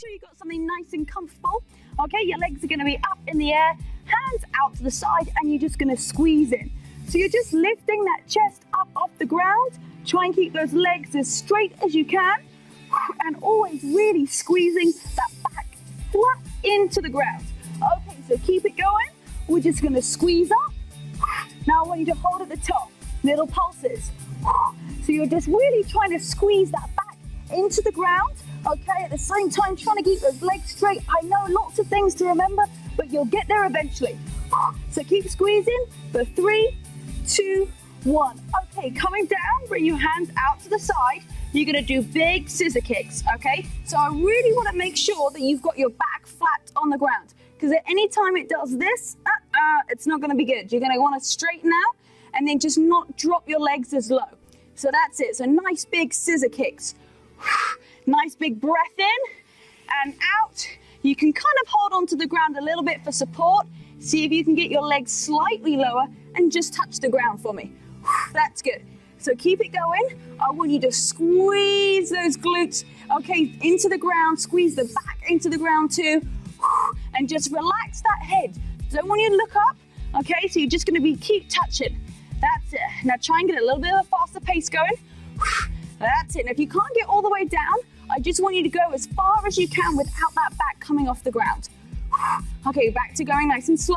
sure you've got something nice and comfortable. Okay, your legs are gonna be up in the air, hands out to the side, and you're just gonna squeeze in. So you're just lifting that chest up off the ground. Try and keep those legs as straight as you can, and always really squeezing that back flat into the ground. Okay, so keep it going. We're just gonna squeeze up. Now I want you to hold at the top, little pulses. So you're just really trying to squeeze that back into the ground, okay? At the same time, trying to keep those legs straight. I know lots of things to remember, but you'll get there eventually. So keep squeezing for three, two, one. Okay, coming down, bring your hands out to the side. You're gonna do big scissor kicks, okay? So I really wanna make sure that you've got your back flat on the ground because at any time it does this, uh, uh, it's not gonna be good. You're gonna wanna straighten out and then just not drop your legs as low. So that's it. So nice big scissor kicks. nice big breath in and out. You can kind of hold onto the ground a little bit for support. See if you can get your legs slightly lower and just touch the ground for me. That's good. So keep it going. I want you to squeeze those glutes, okay, into the ground, squeeze the back into the ground too, and just relax that head. Don't want you to look up, okay? So you're just gonna be keep touching. That's it. Now try and get a little bit of a faster pace going. That's it. Now if you can't get all the way down, I just want you to go as far as you can without that back coming off the ground. Okay, back to going nice and slow.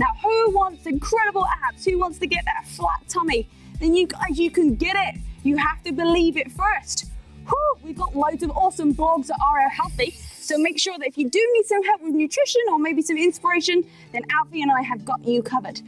Now, who wants incredible abs? Who wants to get that flat tummy? then you guys, you can get it. You have to believe it first. Whew, we've got loads of awesome blogs at RL Healthy. So make sure that if you do need some help with nutrition or maybe some inspiration, then Alfie and I have got you covered.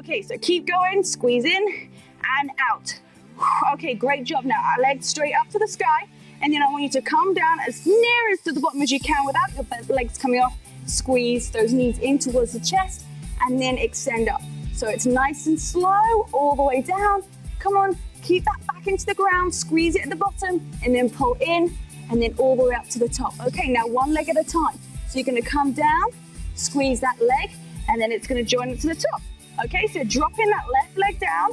Okay, so keep going, squeeze in and out. Okay, great job. Now our legs straight up to the sky. And then I want you to come down as near as to the bottom as you can without your legs coming off. Squeeze those knees in towards the chest and then extend up. So it's nice and slow all the way down Come on, keep that back into the ground, squeeze it at the bottom, and then pull in, and then all the way up to the top. Okay, now one leg at a time. So you're gonna come down, squeeze that leg, and then it's gonna join it to the top. Okay, so dropping that left leg down.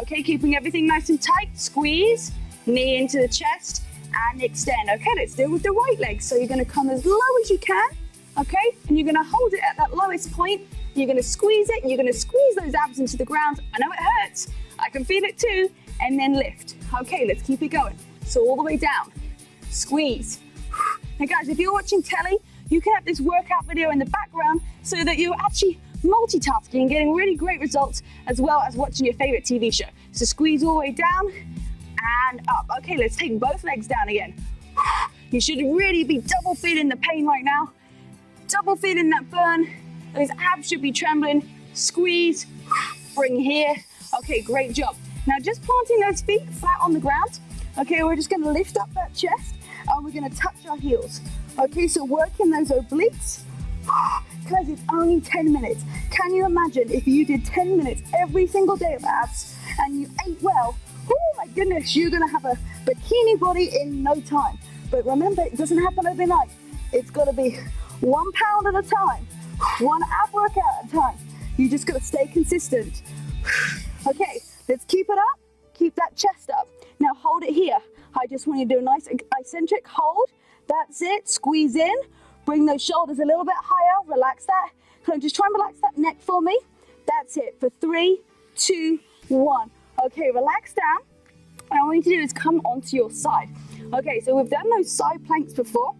Okay, keeping everything nice and tight. Squeeze, knee into the chest, and extend. Okay, let's do it with the right leg. So you're gonna come as low as you can, okay? And you're gonna hold it at that lowest point. You're gonna squeeze it, and you're gonna squeeze those abs into the ground. I know it hurts, I can feel it too. And then lift. Okay, let's keep it going. So all the way down. Squeeze. Now guys, if you're watching telly, you can have this workout video in the background so that you're actually multitasking and getting really great results as well as watching your favorite TV show. So squeeze all the way down and up. Okay, let's take both legs down again. You should really be double feeling the pain right now. Double feeling that burn. Those abs should be trembling. Squeeze, bring here, Okay, great job. Now just planting those feet flat on the ground. Okay, we're just gonna lift up that chest and we're gonna touch our heels. Okay, so working those obliques. Guys, it's only 10 minutes. Can you imagine if you did 10 minutes every single day of abs and you ate well? Oh my goodness, you're gonna have a bikini body in no time. But remember, it doesn't happen overnight. It's gotta be one pound at a time, one ab workout at a time. You just gotta stay consistent. Okay, let's keep it up. Keep that chest up. Now hold it here. I just want you to do a nice eccentric hold. That's it. Squeeze in. Bring those shoulders a little bit higher. Relax that. Can I just try and relax that neck for me? That's it. For three, two, one. Okay, relax down. And all you need to do is come onto your side. Okay, so we've done those side planks before.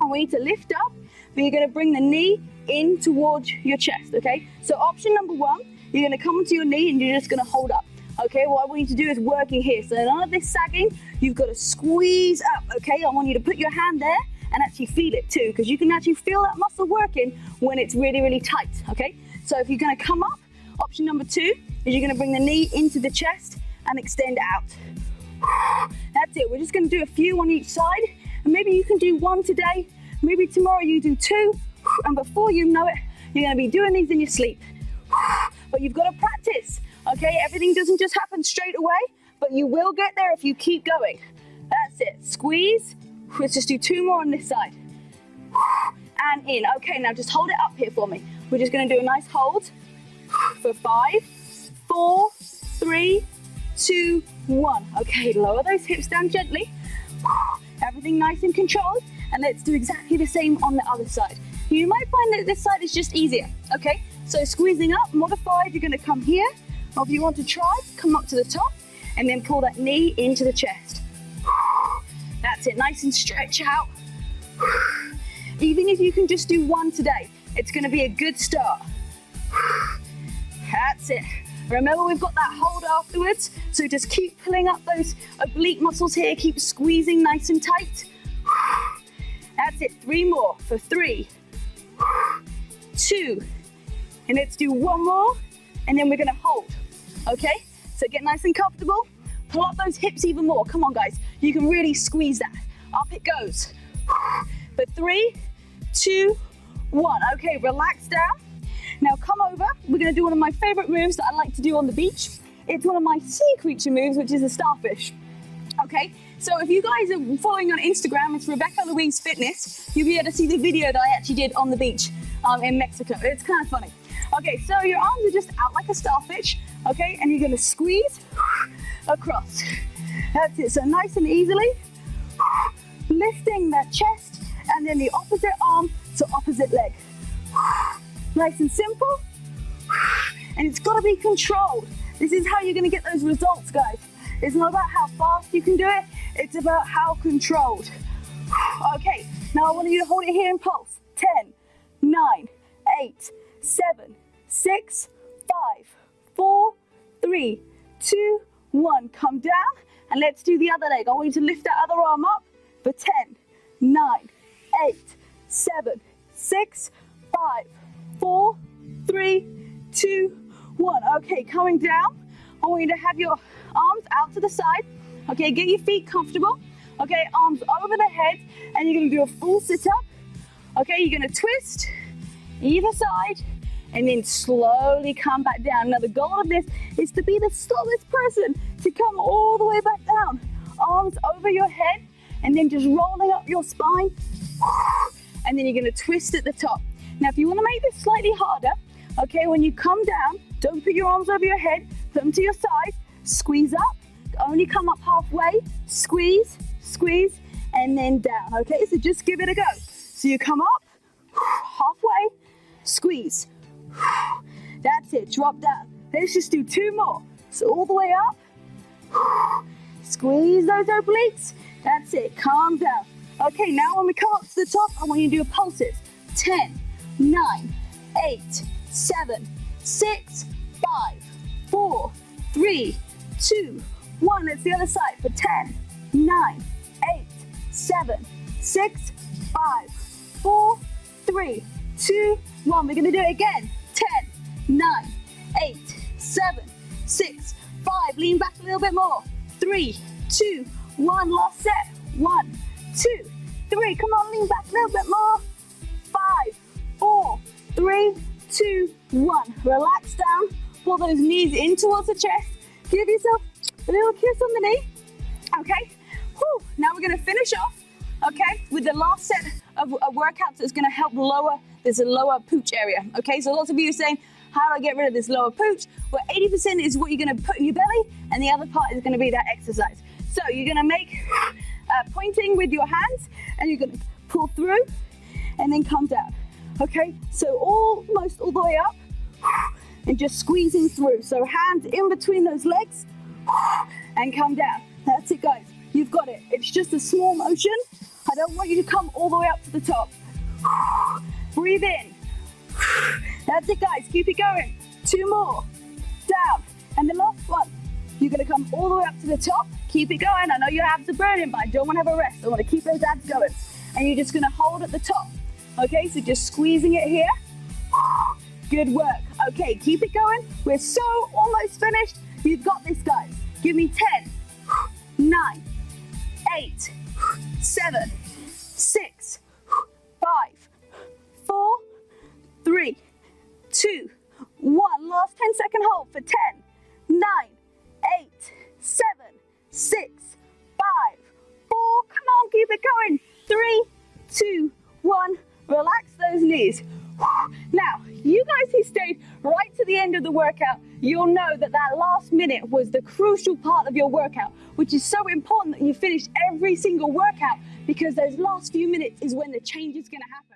And we need to lift up, but you're going to bring the knee in towards your chest, okay? So option number one you're gonna come onto your knee and you're just gonna hold up. Okay, what I want you to do is working here. So none of this sagging, you've got to squeeze up, okay? I want you to put your hand there and actually feel it too, because you can actually feel that muscle working when it's really, really tight, okay? So if you're gonna come up, option number two is you're gonna bring the knee into the chest and extend out. That's it, we're just gonna do a few on each side, and maybe you can do one today, maybe tomorrow you do two, and before you know it, you're gonna be doing these in your sleep but you've got to practice, okay? Everything doesn't just happen straight away, but you will get there if you keep going. That's it. Squeeze. Let's just do two more on this side. And in. Okay, now just hold it up here for me. We're just going to do a nice hold for five, four, three, two, one. Okay, lower those hips down gently. Everything nice and controlled. And let's do exactly the same on the other side. You might find that this side is just easier, okay? So squeezing up, modified, you're gonna come here. Or if you want to try, come up to the top and then pull that knee into the chest. It, nice and stretch out. Even if you can just do one today, it's gonna be a good start. That's it. Remember, we've got that hold afterwards, so just keep pulling up those oblique muscles here, keep squeezing nice and tight. That's it, three more for three, two, and let's do one more, and then we're gonna hold, okay? So get nice and comfortable, pull up those hips even more. Come on, guys, you can really squeeze that. Up it goes. For three, two, one. Okay, relax down. Now come over, we're gonna do one of my favorite moves that I like to do on the beach. It's one of my sea creature moves, which is a starfish. Okay, so if you guys are following on Instagram, it's Rebecca Louise Fitness, you'll be able to see the video that I actually did on the beach um, in Mexico. It's kind of funny. Okay, so your arms are just out like a starfish, okay, and you're gonna squeeze across. That's it, so nice and easily, lifting that chest, and then the opposite arm to opposite leg. Nice and simple. And it's got to be controlled. This is how you're going to get those results, guys. It's not about how fast you can do it, it's about how controlled. Okay, now I want you to hold it here in pulse. 10, 9, 8, 7, 6, 5, 4, 3, 2, 1. Come down and let's do the other leg. I want you to lift that other arm up for 10, 9, 8, 7, 6, 5, four, three, two, one. Okay, coming down. I want you to have your arms out to the side. Okay, get your feet comfortable. Okay, arms over the head, and you're gonna do a full sit up. Okay, you're gonna twist either side, and then slowly come back down. Now, the goal of this is to be the slowest person to come all the way back down. Arms over your head, and then just rolling up your spine. And then you're gonna twist at the top. Now, if you want to make this slightly harder, okay, when you come down, don't put your arms over your head, put them to your side, squeeze up, only come up halfway, squeeze, squeeze, and then down, okay? So just give it a go. So you come up, halfway, squeeze. That's it, drop down. Let's just do two more. So all the way up, squeeze those obliques. That's it, calm down. Okay, now when we come up to the top, I want you to do pulses. 10, nine, eight, seven, six, five, four, three, two, one. It's the other side for 10, nine, eight, seven, six, five, four, three, two, one. We're gonna do it again. 10, nine, eight, seven, six, five. Lean back a little bit more. Three, two, one. Last set. One, two, three. Come on, lean back a little bit more. Five, four, three, two, one. Relax down. Pull those knees in towards the chest. Give yourself a little kiss on the knee. Okay. Whew. Now we're going to finish off, okay, with the last set of, workouts that's going to help lower this lower pooch area. Okay, so lots of you are saying, how do I get rid of this lower pooch? Well, 80% is what you're going to put in your belly, and the other part is going to be that exercise. So you're going to make uh, pointing with your hands, and you're going to pull through, and then come down. Okay, so almost all the way up and just squeezing through. So hands in between those legs and come down. That's it, guys. You've got it. It's just a small motion. I don't want you to come all the way up to the top. Breathe in. That's it, guys. Keep it going. Two more. Down. And the last one. You're going to come all the way up to the top. Keep it going. I know your abs are burning, but I don't want to have a rest. I want to keep those abs going. And you're just going to hold at the top. Okay, so just squeezing it here. Good work. Okay, keep it going. We're so almost finished. You've got this, guys. Give me 10, 9, 8, 7, 6, 2, 1. Last 10 second hold for 10, 9, 8, 7, 6, 5, 4. Come on, keep it going. 3, 2, 1. Relax those knees. Now, you guys who stayed right to the end of the workout, you'll know that that last minute was the crucial part of your workout, which is so important that you finish every single workout because those last few minutes is when the change is going to happen.